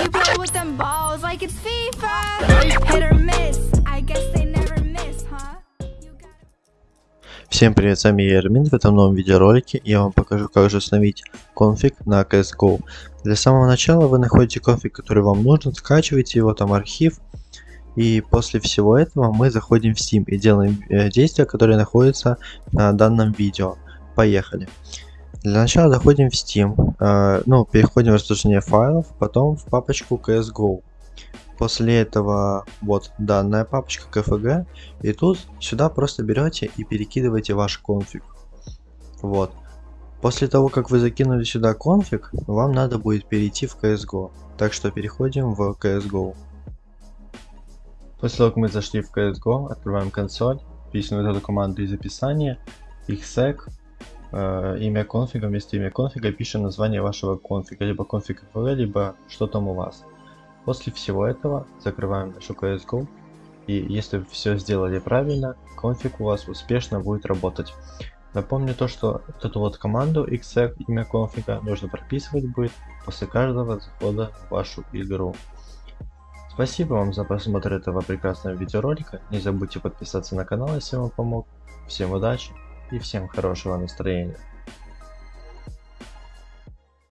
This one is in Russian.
You play with them balls like it's FIFA. Hit or miss. I guess they never miss, huh? Всем привет, с вами я Эрмин. В этом новом видеоролике я вам покажу, как же установить конфиг на CSGO. Для самого начала вы находите конфиг, который вам нужен, скачиваете его, там архив. И после всего этого мы заходим в Steam и делаем э, действия, которые находятся на данном видео. Поехали. Для начала заходим в Steam, ну, переходим в расположение файлов, потом в папочку CSGO. После этого вот данная папочка KFG, и тут сюда просто берете и перекидываете ваш конфиг. Вот. После того, как вы закинули сюда конфиг, вам надо будет перейти в CSGO. Так что переходим в CSGO. После того, как мы зашли в CSGO, открываем консоль, пишем вот эту команду из описания, exec, э, имя конфига, вместо имя конфига пишем название вашего конфига, либо конфиг FL, либо что там у вас. После всего этого закрываем нашу CSGO, и если все сделали правильно, конфиг у вас успешно будет работать. Напомню то, что эту вот команду exec, имя конфига, нужно прописывать будет после каждого захода в вашу игру. Спасибо вам за просмотр этого прекрасного видеоролика. Не забудьте подписаться на канал, если он помог. Всем удачи и всем хорошего настроения.